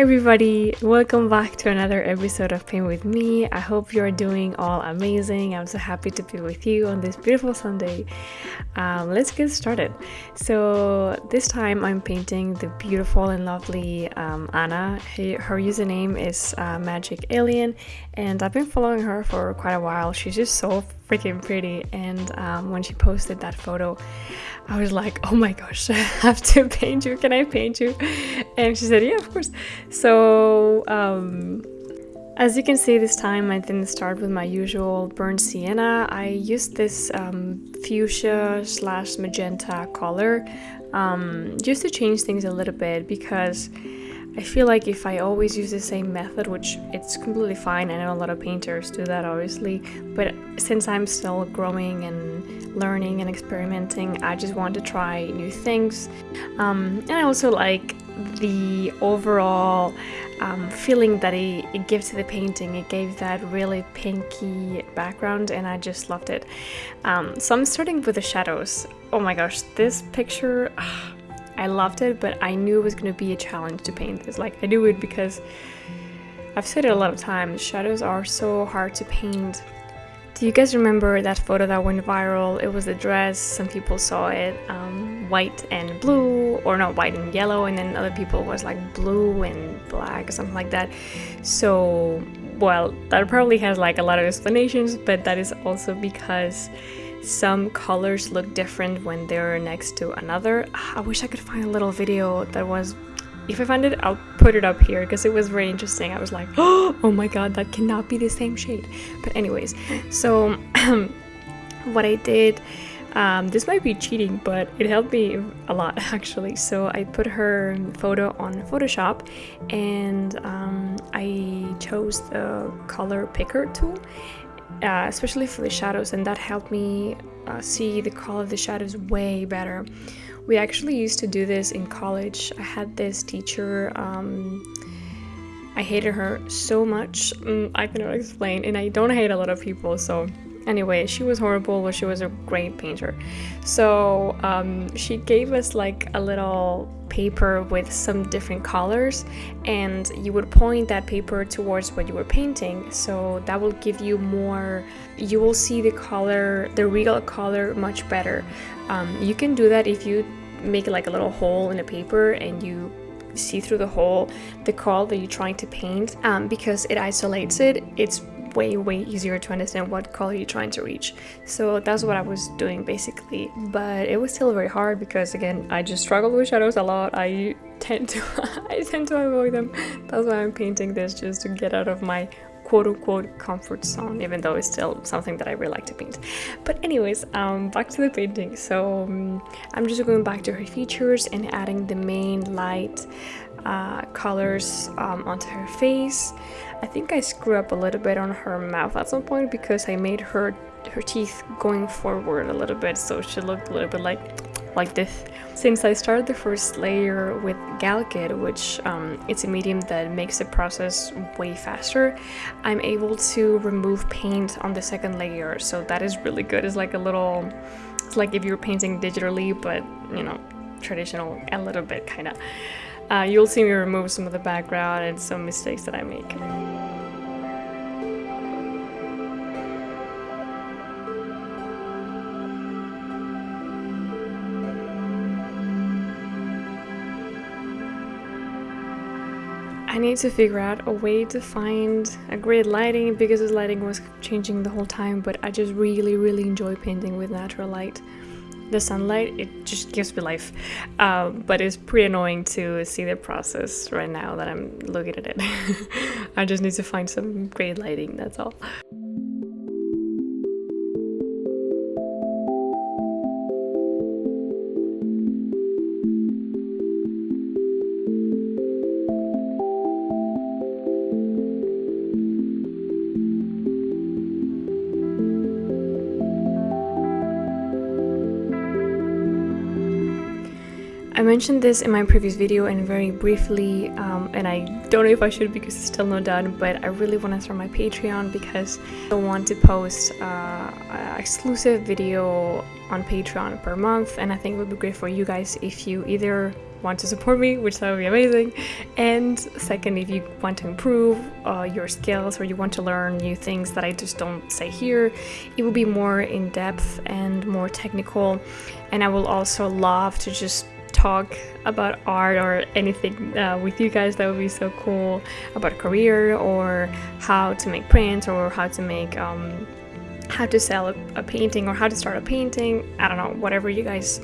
Hi everybody, welcome back to another episode of Paint With Me. I hope you're doing all amazing. I'm so happy to be with you on this beautiful Sunday. Um, let's get started. So this time I'm painting the beautiful and lovely um, Anna. her username is uh, Magic Alien and I've been following her for quite a while. She's just so freaking pretty. And um, when she posted that photo I was like oh my gosh I have to paint you. Can I paint you? And she said yeah of course. So um, as you can see this time I didn't start with my usual burnt sienna. I used this um, fuchsia slash magenta color um, just to change things a little bit because I feel like if I always use the same method, which it's completely fine, I know a lot of painters do that obviously, but since I'm still growing and learning and experimenting, I just want to try new things. Um, and I also like the overall um, feeling that it, it, gives to the painting. It gave that really pinky background and I just loved it. Um, so I'm starting with the shadows. Oh my gosh, this picture... Uh, I loved it, but I knew it was going to be a challenge to paint this. Like, I knew it because I've said it a lot of times, shadows are so hard to paint. Do you guys remember that photo that went viral? It was the dress, some people saw it um, white and blue, or not white and yellow, and then other people was like blue and black or something like that. So, well, that probably has like a lot of explanations, but that is also because some colors look different when they're next to another. I wish I could find a little video that was if I find it, I'll put it up here because it was very interesting. I was like, oh my god, that cannot be the same shade. But anyways, so what I did, um, this might be cheating, but it helped me a lot actually. So I put her photo on Photoshop and um, I chose the color picker tool uh, especially for the shadows and that helped me uh, see the color of the shadows way better. We actually used to do this in college. I had this teacher, um, I hated her so much, mm, I cannot explain, and I don't hate a lot of people, so Anyway, she was horrible, but she was a great painter. So um, she gave us like a little paper with some different colors and you would point that paper towards what you were painting. So that will give you more you will see the color the real color much better. Um, you can do that if you make like a little hole in the paper and you see through the hole the color that you're trying to paint. Um, because it isolates it it's way way easier to understand what color you're trying to reach. So that's what I was doing basically. But it was still very hard because again I just struggle with shadows a lot. I tend to I tend to avoid them. That's why I'm painting this just to get out of my quote-unquote comfort zone even though it's still something that I really like to paint. But anyways um, back to the painting. So um, I'm just going back to her features and adding the main light uh, colors um, onto her face I think I screw up a little bit on her mouth at some point because I made her her teeth going forward a little bit so she looked a little bit like like this. Since I started the first layer with Galkyd, which um, it's a medium that makes the process way faster, I'm able to remove paint on the second layer, so that is really good. It's like a little, it's like if you're painting digitally, but you know, traditional a little bit kind of. Uh, you'll see me remove some of the background and some mistakes that I make. I need to figure out a way to find a great lighting because this lighting was changing the whole time but I just really really enjoy painting with natural light. The sunlight it just gives me life. Um, but it's pretty annoying to see the process right now that i'm looking at it. I just need to find some great lighting that's all I mentioned this in my previous video and very briefly, um, and I don't know if I should because it's still not done, but I really want to start my Patreon because I want to post uh, exclusive video on Patreon per month, and I think it would be great for you guys if you either want to support me, which that would be amazing, and second, if you want to improve uh, your skills or you want to learn new things that I just don't say here, it will be more in depth and more technical, and I will also love to just talk about art or anything uh, with you guys that would be so cool. About a career or how to make prints or how to make um, how to sell a, a, painting or how to start a painting. I don't know whatever you guys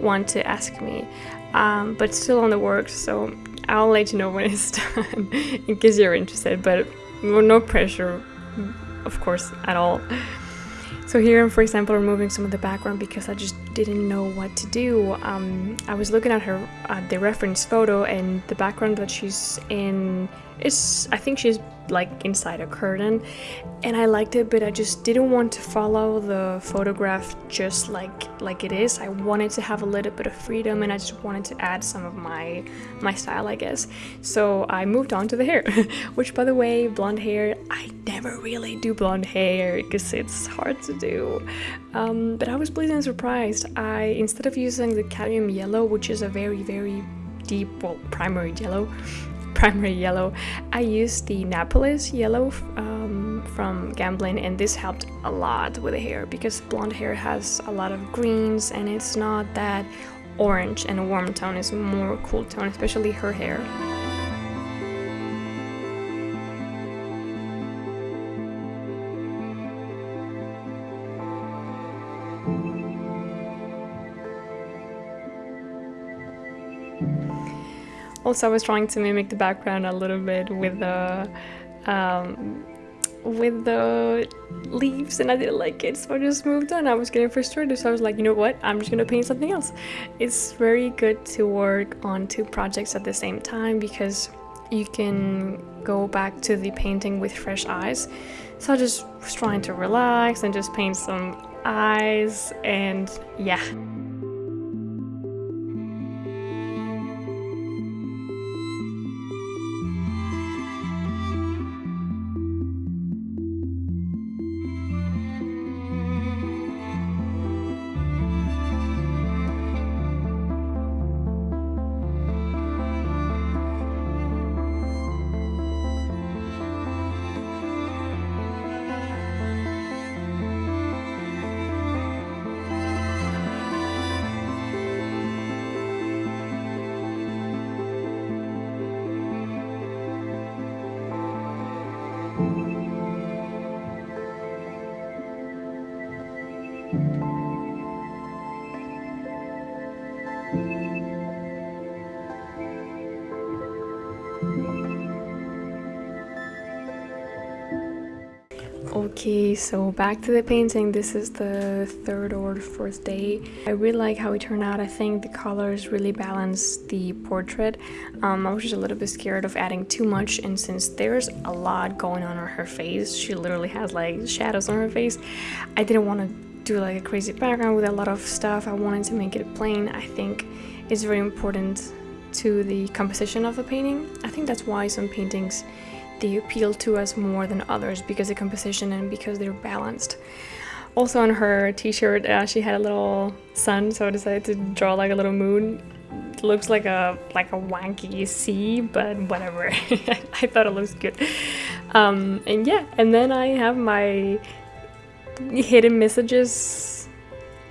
want to ask me. Um, but still on the works so i'll let you know when it's done in case you're interested. But no pressure of course at all so here I'm, for example, removing some of the background because I just didn't know what to do. Um, I was looking at her, at the reference photo and the background that she's in is, I think she's like inside a curtain and I liked it but I just didn't want to follow the photograph just like like it is. I wanted to have a little bit of freedom and I just wanted to add some of my my style I guess. So I moved on to the hair which by the way blonde hair I never really do blonde hair because it's hard to do. Um, but I was pleasantly surprised. I instead of using the cadmium yellow which is a very very deep well primary yellow primary yellow. I used the Naples yellow um, from Gamblin and this helped a lot with the hair because blonde hair has a lot of greens and it's not that orange and a warm tone is more cool tone, especially her hair. Also, I was trying to mimic the background a little bit with the um, with the leaves and I didn't like it so I just moved on. I was getting frustrated so I was like you know what I'm just gonna paint something else. It's very good to work on two projects at the same time because you can go back to the painting with fresh eyes. So I just was trying to relax and just paint some eyes and yeah. Okay, so back to the painting. This is the third or fourth day. I really like how it turned out. I think the colors really balance the portrait. Um, I was just a little bit scared of adding too much and since there's a lot going on on her face, she literally has like shadows on her face, I didn't want to do like a crazy background with a lot of stuff. I wanted to make it plain. I think it's very important to the composition of the painting. I think that's why some paintings they appeal to us more than others because the composition and because they're balanced. Also on her t-shirt uh, she had a little sun so I decided to draw like a little moon. It looks like a like a wanky sea but whatever. I thought it looks good. Um, and yeah and then I have my hidden messages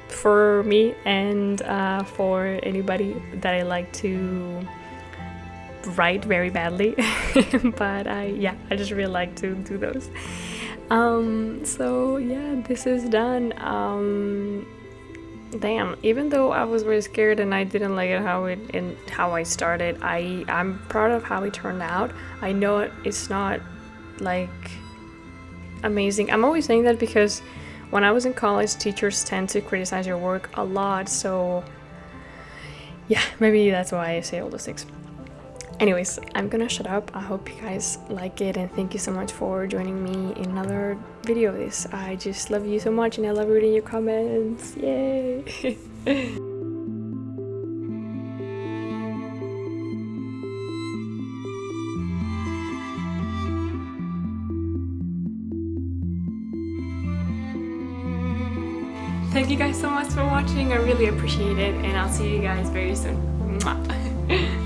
for me and uh, for anybody that I like to write very badly but I yeah I just really like to do those. Um, so yeah this is done. Um, damn even though i was really scared and i didn't like it how it and how i started i i'm proud of how it turned out. I know it's not like amazing. I'm always saying that because when i was in college teachers tend to criticize your work a lot so yeah maybe that's why i say all those things anyways i'm gonna shut up i hope you guys like it and thank you so much for joining me in another video of this i just love you so much and i love reading your comments yay Thank you guys so much for watching. I really appreciate it and I'll see you guys very soon. Mwah.